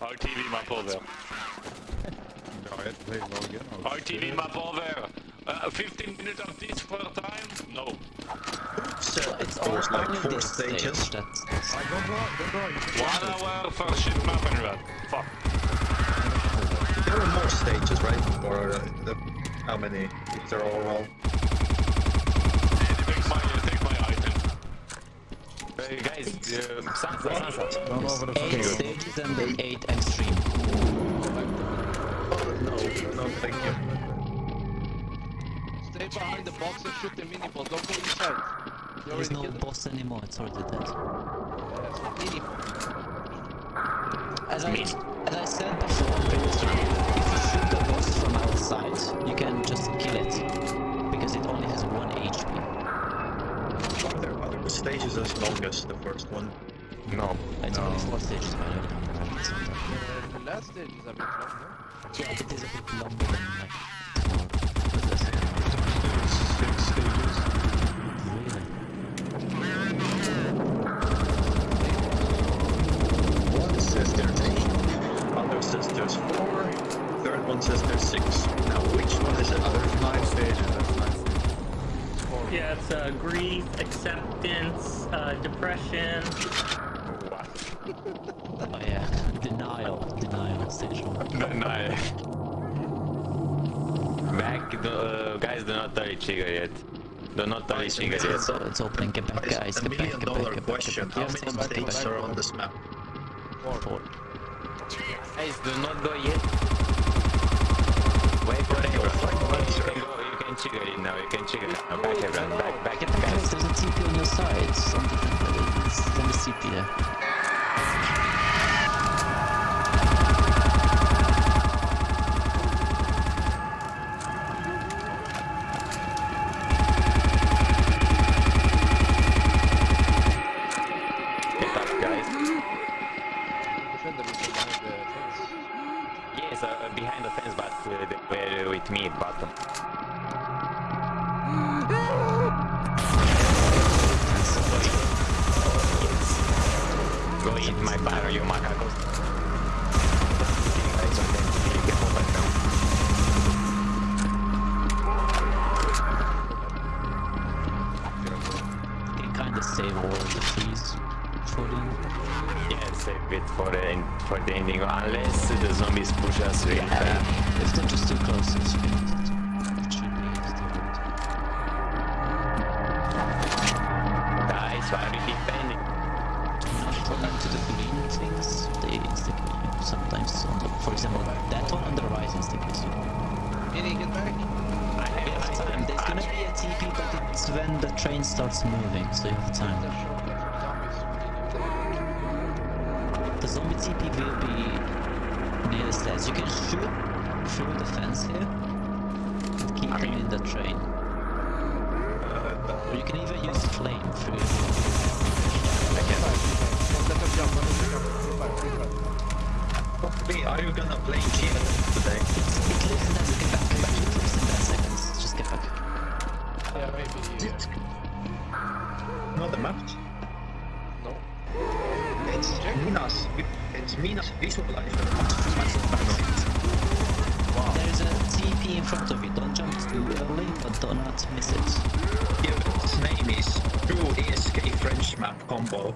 RTV map over. Ja, ett till lagen. RTV map over. Uh, 15 minutes of this for time? No. So It's it was all like only four stages. stage that, that's Nej, de drar, de drar. One hour for ship map and run. Fuck. There are more stages, right? Or uh, the, how many? Is there overall? Take my, take my item. Uh, guys, uh, sunset, sunset. De var väl eight för stages and then eight extreme. No, no, thank you. Stay behind the box and shoot the mini boss. Don't go inside. You There's no killed them. boss anymore, it's already dead. Yes, mini As I, as I said before previously, if you shoot the boss from outside, you can just kill it only has 1 HP. Are there is as long as the first one? No. It's only 4 stages by the way. It's not that- Uh, the last stage is a bit long, no? Yeah, it is a bit longer than like... the- the second one. Six stages. Really? One says there's eight, other says there's four, third one says there's six. Now, which one is it? There's nine stages. That's nine stages. Yeah, it's uh, grief, acceptance, uh, depression. What? Oh yeah, denial, denial, stage 1. No, no. Back, the, uh, guys, do not touch trigger yet. Do not touch trigger yet. So it's opening, get back Guys, guys, a get back, million get back, dollar get back, question. get How many Yes, stages are on this map? Four. Guys, do not go yet. Wait for it. You can go, you can trigger it now, you can trigger it now. Back everyone, back, back, Get back guys, guys. there's a TP on your sides. On the, it's on the CP there. Yeah, it for the, for the ending, unless the zombies push us really fast. If they're just too close, it's good. It should be. Guys, why are you defending? Do not run into the green things. They insta you sometimes on the, for example, that one on the right insta you. Mini, get back. I You have have time. There's gonna be a TP, but it's when the train starts moving, so you have There's time. Zombie TP will be near the stairs. You can shoot through the fence here and keep them in the train. Or you can even use flame through. Let them jump, let them jump. Free fire, free fire. Are you gonna play Kiev today? It lives and then Minas visualizer. There's a TP in front of you. Don't jump too early, but do not miss it. Its name is True ESK French Map Combo.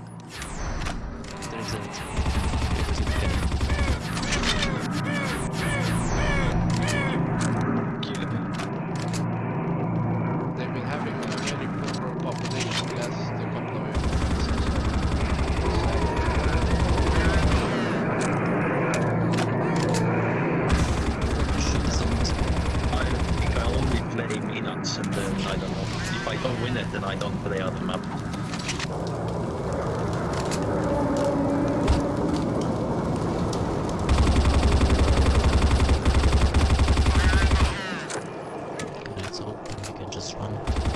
Just run.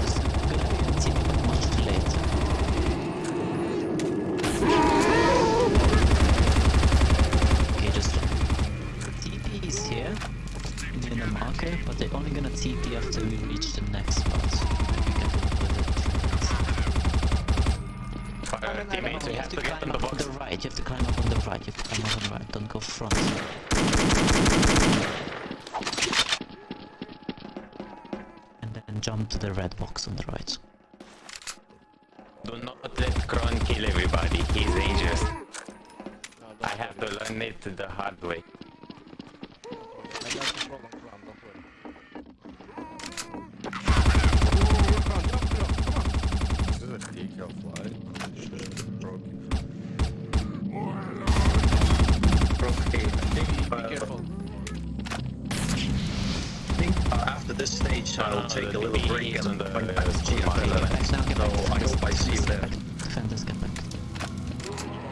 Box on the right. Do not let Kron kill everybody. He's dangerous. No, I have to learn it the hard way. I got control on Kron, don't worry. Ooh, Kron, jump, jump, come on. This is a decal fly. Shit, broken. Okay, I think, Be careful. After this stage I'll take a little break is and on the come back to school GFL. market. Get back now, get So. I hope I see you Defenders, there. back. Defenders, get back.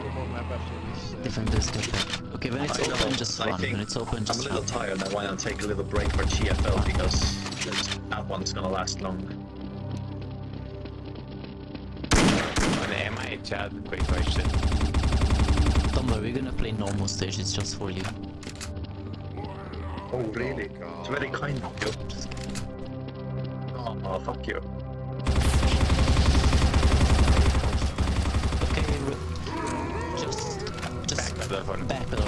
One more map after this. Uh, Defenders, get back. Okay, when it's I know, open, just I run. When it's open, just I'm a little run. tired. I want to take a little break for GFL because this- that one's gonna last long. On the MI chat, quick question. Don't worry, we're gonna play normal stage, it's just for you. Oh, oh, really? God. It's very kind of you. Oh, oh, fuck you. Okay, we- just, just Backpedal for backpedal now.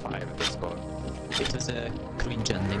3-5 the score. It was a cringe ending.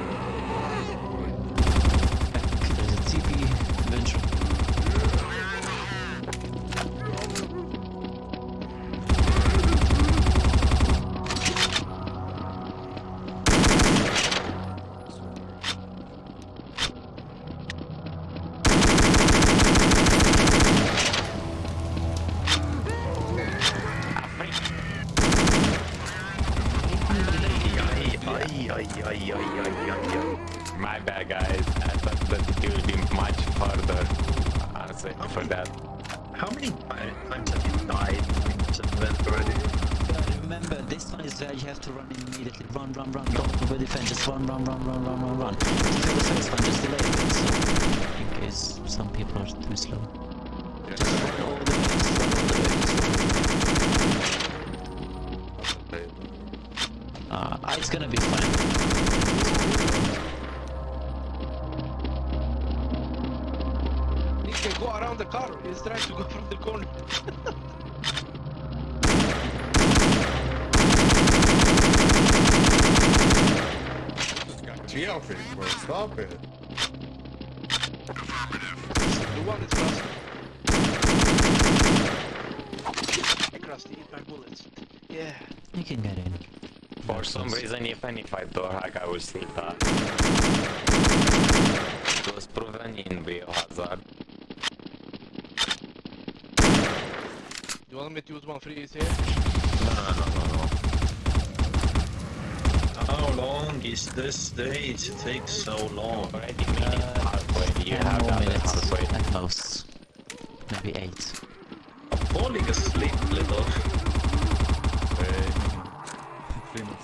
My bad, guys. I thought that it would be much further. I'm sorry for that. How many ti- times have you died in this event already? Uh, remember, this one is where you have to run immediately. Run, run, run. Don't over defend. Just run, run, run, run, run, run, run. If you kill one, just delay a bit. So, in case some people are too slow. Just run all the way. Just run all the way. Just run. Uh, it's gonna be fine. He can go around the car. He's trying to go from the corner. Just got geofence, bro. Stop it. The one is crossing. I crossed. Eat my bullets. Yeah. You can get in. For some reason, even if I door hack, I will still die. It was proven in Biohazard. You want me to use one freeze here? No, no, no, no, no. How long is this stage? It takes so long. Already made it halfway. You have the more other minutes halfway. at most. Maybe 8. I'm falling asleep, little. Hey.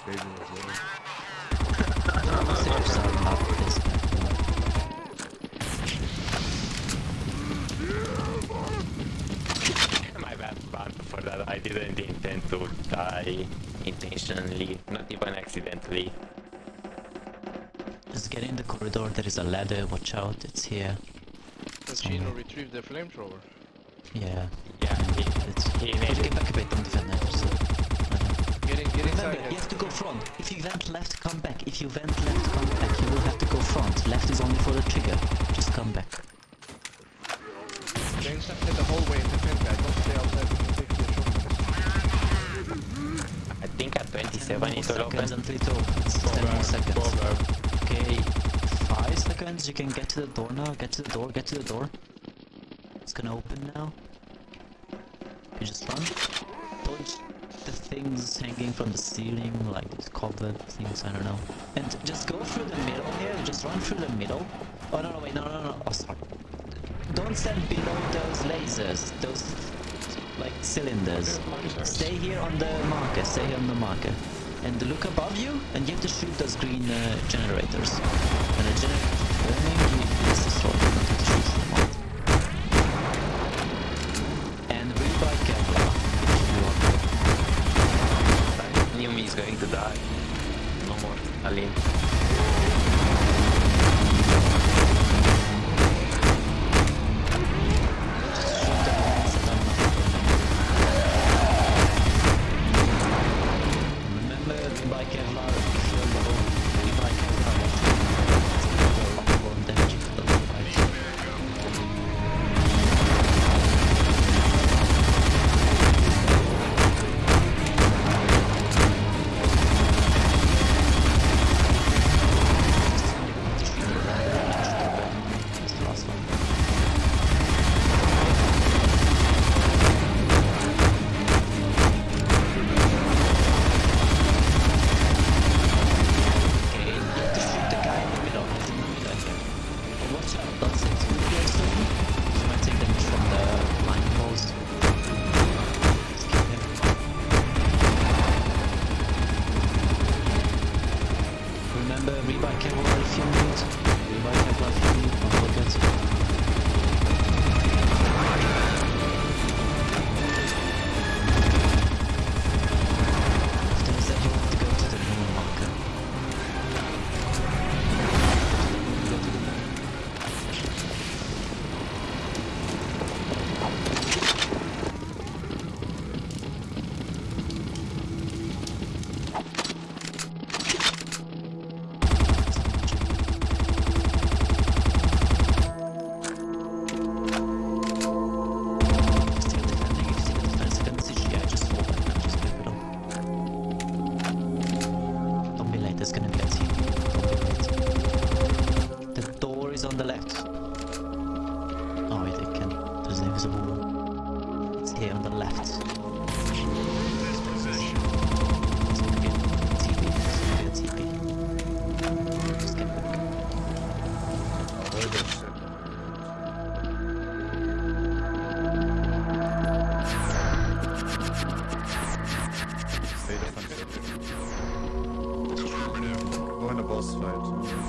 Clean up stages as well. Save some up this back. My bad, bad for that. I didn't intend to die intentionally, not even accidentally. Just Get in the corridor, there is a ladder, watch out, it's here. Does Chino um, retrieve the flamethrower? Yeah. Yeah, he, It's, he but made get it. back a bit, don't defend that. Just, uh, Get in, get inside Remember, you have to go front. If you went left, come back. If you went left, come back. You will have to go front. Left is only for the trigger. Just come back. Get inside in the hallway and defend guy. Don't stay outside. We the. I think at 27 more it will open. until it opens. Ten more seconds. Forward. Okay, five seconds. You can get to the door now. Get to the door. Get to the door. It's gonna open now. You just run. Things hanging from the ceiling, like these cobweb things. I don't know. And just go through the middle here. Just run through the middle. Oh no no wait no no no. Oh sorry. Don't stand below those lasers. Those like cylinders. Stay here on the marker. Stay here on the marker. And look above you, and you have to shoot those green uh, generators. And the generator you use Go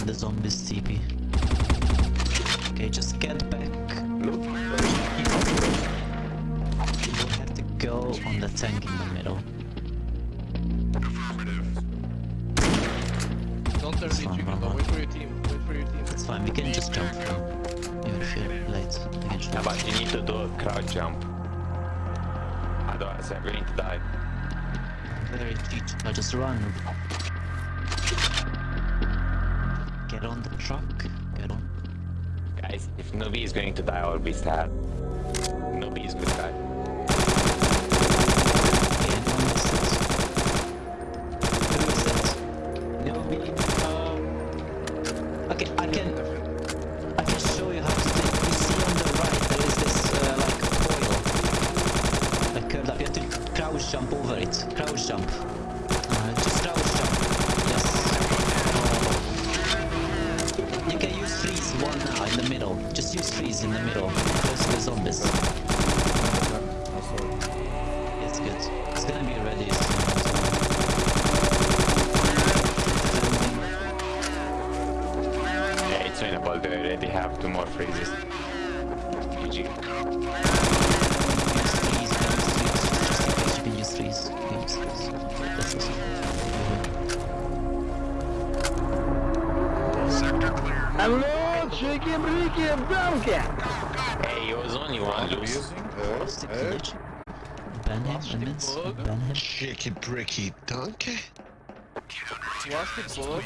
R and the zombies TP. Okay, just get back. Look. You will have to go on the tank in the middle. Don't turn the fine, trigger fine, though. fine. Wait for your team. Wait for your team. It's fine, we can just jump from. Even if you're late, we can shoot. Yeah, but you need to do a crowd jump. Otherwise, you're going to die. Very cheap. I just run. Get on the truck. Get on. Guys, if Nobi is going to die, I'll be sad. Nobi is gonna die. Get on it. Noobie. Um Okay, I can I'll show you how to see on the set. Who is the middle, close to the zombies. It's good. It's gonna be ready Yeah, it's winnable. They already have two more freezes. GG. Use freeze, guys. Use, just in case you can use freeze. Use freeze. That's awesome. Hey, it was only one What are we loose. using? Uh, Stick uh, village. Him, Watch the Emmons. bug. Shaky bricky donkey. Plastic bug.